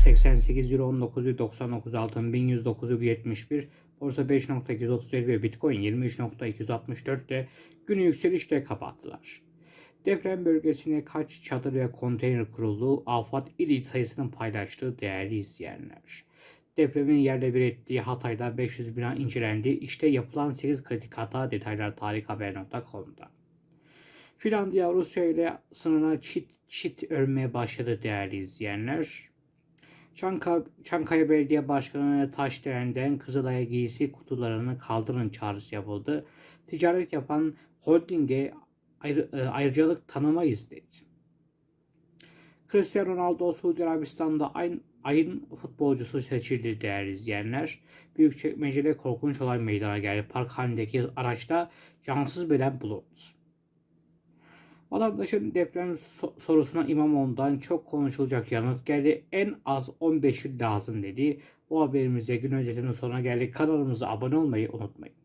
1888 Euro 1999 altın 1109,71 Borsa 5.237 ve Bitcoin 23.264 de günü yükselişle kapattılar. Deprem bölgesine kaç çadır ve konteyner kuruldu? Afat il sayısının paylaştığı değerli izleyenler. Depremin yerle bir ettiği Hatay'da 500 bina incelendi. İşte yapılan 8 kritik hata detaylar tarikhaber.com'da. Finlandiya Rusya ile sınırına çit çit örmeye başladı değerli izleyenler. Çanka, Çankaya Belediye Başkanı Taşderen'den Kızılay'a giysi kutularını kaldırın çağrısı yapıldı. Ticaret yapan holdinge ayrı, e, ayrıcalık tanımayız dedi. Cristiano Ronaldo Suudi Arabistan'da ayın, ayın futbolcusu seçildi değerli izleyenler. Büyükçekmece'de korkunç olay meydana geldi. Park halindeki araçta cansız beden bulundu. Vatandaşın deprem so- sorusuna İmamoğlu'ndan çok konuşulacak yanıt geldi. En az 15 yıl lazım dedi. Bu haberimize gün özetinin sonuna geldik. Kanalımıza abone olmayı unutmayın.